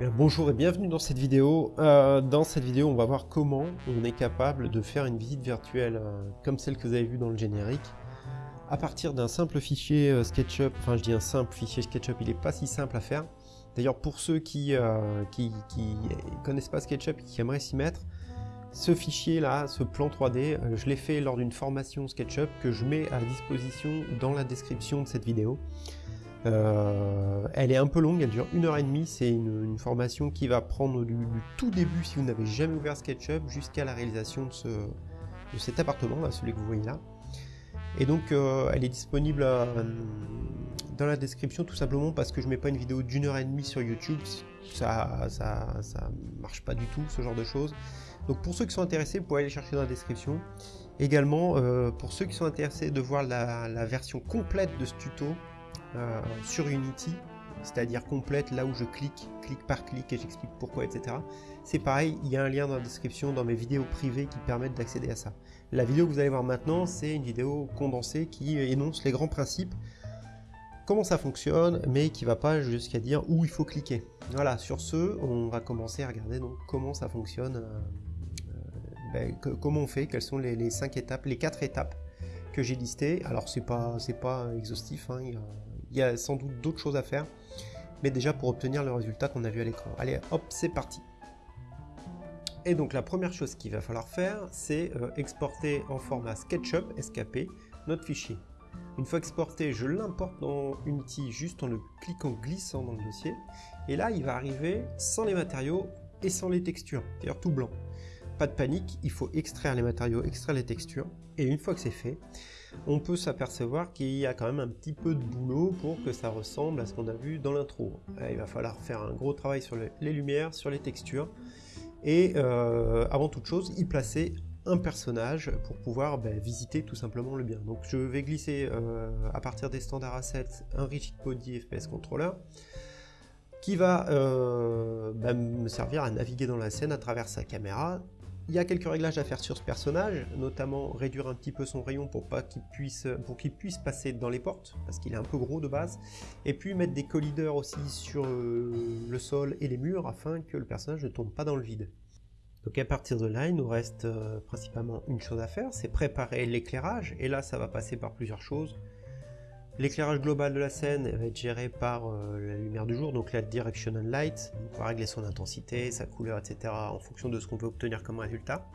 bonjour et bienvenue dans cette vidéo. Euh, dans cette vidéo, on va voir comment on est capable de faire une visite virtuelle euh, comme celle que vous avez vue dans le générique à partir d'un simple fichier euh, SketchUp. Enfin, je dis un simple fichier SketchUp, il n'est pas si simple à faire. D'ailleurs, pour ceux qui, qui, connaissent pas SketchUp et qui aimeraient s'y mettre, ce fichier-là, ce plan 3D, je l'ai fait lors d'une formation SketchUp que je mets à disposition dans la description de cette vidéo. Euh, elle est un peu longue, elle dure une heure et demie. C'est une, formation qui va prendre du, tout début, si vous n'avez jamais ouvert SketchUp, jusqu'à la réalisation de, ce, de cet appartement, celui que vous voyez là. Et donc, euh, elle est disponible euh, dans la description tout simplement parce que je mets pas une vidéo d'une heure et demie sur YouTube. Ça, ça, ça marche pas du tout, ce genre de choses. Donc, pour ceux qui sont intéressés, vous pouvez aller chercher dans la description. Également, pour ceux qui sont intéressés de voir la version complète de ce tuto, euh, sur Unity, c'est-à-dire complète là où je clique, clic par clic et j'explique pourquoi, etc. C'est pareil, il y a un lien dans la description dans mes vidéos privées qui permettent d'accéder à ça. La vidéo que vous allez voir maintenant, c'est une vidéo condensée qui énonce les grands principes, comment ça fonctionne, mais qui va pas jusqu'à dire où il faut cliquer. Voilà, sur ce, on va commencer à regarder donc comment ça fonctionne, euh, ben, comment on fait, quelles sont les, cinq étapes, les quatre étapes que j'ai listées. Alors c'est pas, pas exhaustif, hein, il y a sans doute d'autres choses à faire, mais déjà pour obtenir le résultat qu'on a vu à l'écran. Allez, hop, c'est parti Et donc la première chose qu'il va falloir faire, c'est euh, exporter en format SketchUp, SKP, notre fichier. Une fois exporté, je l'importe dans Unity juste en le cliquant glissant dans le dossier. Et là, il va arriver sans les matériaux et sans les textures, d'ailleurs tout blanc. Pas de panique, il faut extraire les matériaux, extraire les textures. Et une fois que c'est fait, on peut s'apercevoir qu'il y a quand même un petit peu de boulot pour que ça ressemble à ce qu'on a vu dans l'intro. Euh, il va falloir faire un gros travail sur les lumières, sur les textures, et euh, avant toute chose, y placer un personnage pour pouvoir ben, visiter tout simplement le bien. Donc je vais glisser euh, à partir des standards assets un Rigid Body FPS Controller qui va ben, me servir à naviguer dans la scène à travers sa caméra il y a quelques réglages à faire sur ce personnage, notamment réduire un petit peu son rayon pour pas qu'il puisse, puisse passer dans les portes, parce qu'il est un peu gros de base, et puis mettre des collideurs aussi sur euh, le sol et les murs afin que le personnage ne tombe pas dans le vide. Donc à partir de là, il nous reste euh, principalement une chose à faire, c'est préparer l'éclairage, et là ça va passer par plusieurs choses. L'éclairage global de la scène va être géré par euh, la lumière du jour, donc la directional light. On va régler son intensité, sa couleur, etc. en fonction de ce qu'on veut obtenir comme résultat.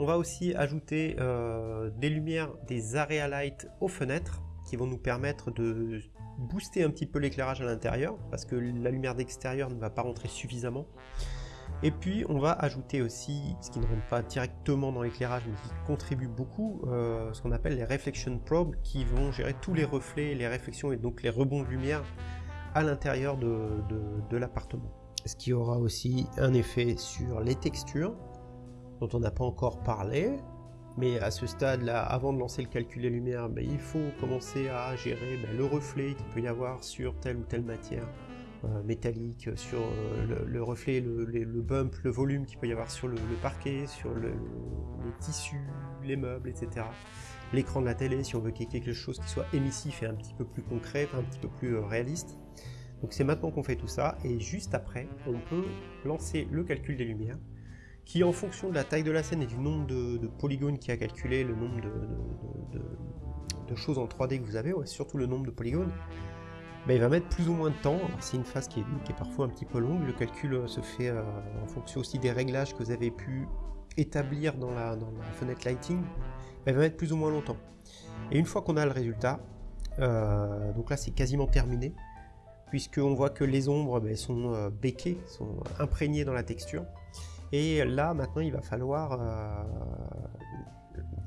On va aussi ajouter euh, des lumières, des area aux fenêtres qui vont nous permettre de booster un petit peu l'éclairage à l'intérieur parce que la lumière d'extérieur ne va pas rentrer suffisamment. Et puis on va ajouter aussi, ce qui ne rentre pas directement dans l'éclairage mais qui contribue beaucoup, euh, ce qu'on appelle les reflection probes qui vont gérer tous les reflets, les réflexions et donc les rebonds de lumière à l'intérieur de, l'appartement. Ce qui aura aussi un effet sur les textures dont on n'a pas encore parlé, mais à ce stade-là, avant de lancer le calcul des lumières, ben, il faut commencer à gérer ben, le reflet qu'il peut y avoir sur telle ou telle matière métallique, sur euh, le, reflet, le, bump, le volume qu'il peut y avoir sur le, parquet, sur les tissus, les meubles, etc. L'écran de la télé, si on veut qu'il y ait quelque chose qui soit émissif et un petit peu plus concret, un petit peu plus euh, réaliste. Donc c'est maintenant qu'on fait tout ça, et juste après, on peut lancer le calcul des lumières, qui en fonction de la taille de la scène et du nombre de, polygones qui a calculé, le nombre de, choses en 3D que vous avez, surtout le nombre de polygones, bah, il va mettre plus ou moins de temps. C'est une phase qui est, parfois un petit peu longue. Le calcul euh, se fait euh, en fonction aussi des réglages que vous avez pu établir dans la, fenêtre lighting. Bah, il va mettre plus ou moins longtemps. Et une fois qu'on a le résultat, euh, donc là c'est quasiment terminé, puisqu'on voit que les ombres bah, sont béquées, sont imprégnées dans la texture. Et là maintenant il va falloir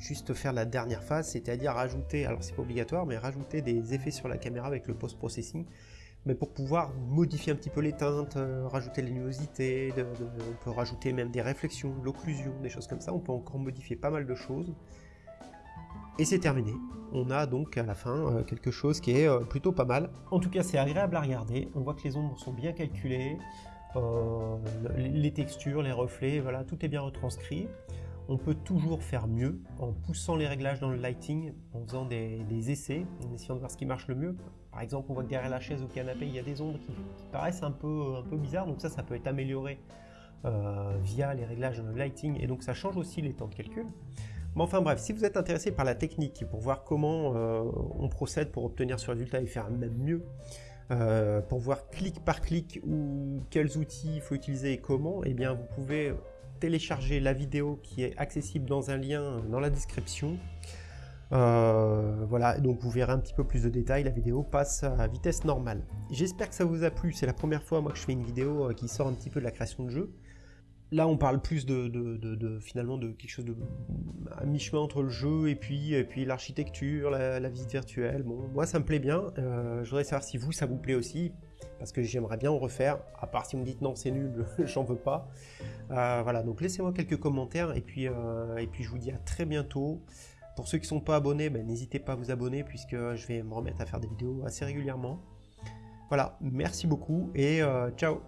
juste faire la dernière phase, c'est-à-dire rajouter, alors c'est pas obligatoire, mais rajouter des effets sur la caméra avec le post-processing, mais pour pouvoir modifier un petit peu les teintes, euh, rajouter les luminosités, on peut rajouter même des réflexions, l'occlusion, des choses comme ça, on peut encore modifier pas mal de choses. Et c'est terminé. On a donc à la fin euh, quelque chose qui est euh, plutôt pas mal. En tout cas, c'est agréable à regarder. On voit que les ombres sont bien calculées, les textures, les reflets, voilà, tout est bien retranscrit. On peut toujours faire mieux en poussant les réglages dans le lighting, en faisant des, essais, en essayant de voir ce qui marche le mieux. Par exemple, on voit que derrière la chaise le canapé, il y a des ombres qui, paraissent un peu, bizarres, donc ça, ça peut être amélioré euh, via les réglages lighting, et donc ça change aussi les temps de calcul. Mais enfin bref, si vous êtes intéressé par la technique pour voir comment euh, on procède pour obtenir ce résultat et faire même mieux, euh, pour voir clic par clic ou quels outils il faut utiliser et comment, eh bien vous pouvez télécharger la vidéo qui est accessible dans un lien dans la description. Euh, voilà, donc vous verrez un petit peu plus de détails, la vidéo passe à vitesse normale. J'espère que ça vous a plu, c'est la première fois moi que je fais une vidéo qui sort un petit peu de la création de jeu. Là, on parle plus de, finalement de quelque chose de à mi-chemin entre le jeu et puis, et puis l'architecture, la, visite virtuelle. Bon, moi, ça me plaît bien. Euh, je voudrais savoir si vous, ça vous plaît aussi, parce que j'aimerais bien en refaire. À part si vous me dites non, c'est nul, j'en veux pas. Euh, voilà, donc laissez-moi quelques commentaires et puis, euh, et puis je vous dis à très bientôt. Pour ceux qui ne sont pas abonnés, ben, n'hésitez pas à vous abonner puisque je vais me remettre à faire des vidéos assez régulièrement. Voilà, merci beaucoup et ciao